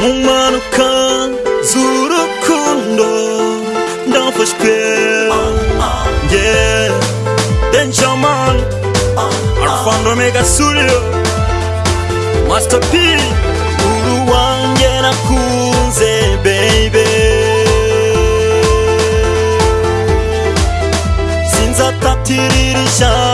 mumanuka z'urukundo ndafashwe nge benjamin arufando megasuriro master p uru wange nakunze bebe sinzatatiririshaa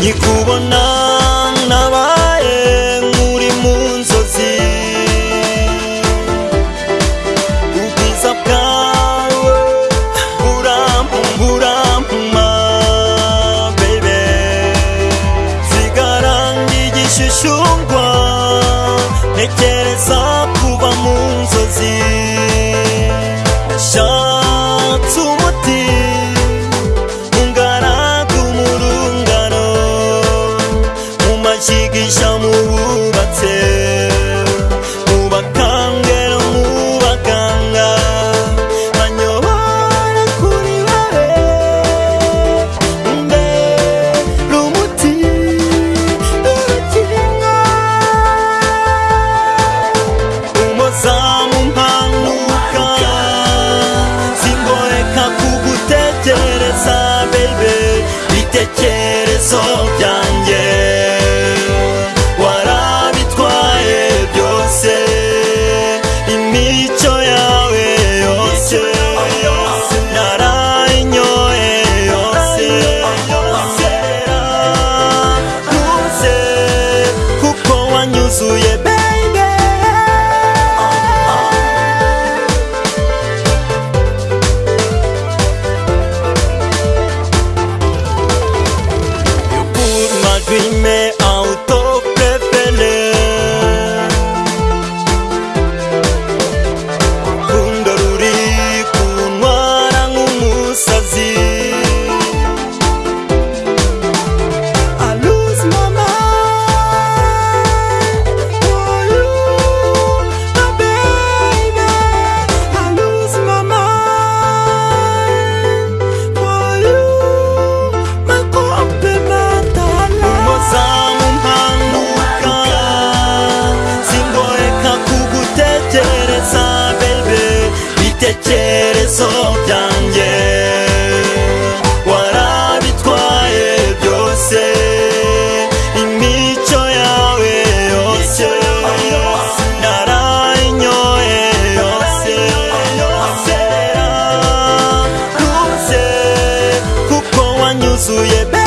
nkikubona nabaye nk'uri mu nzozi ubwiza bwawe burampuma bebe sigara ntigishishungwa ntekereza 耶也被。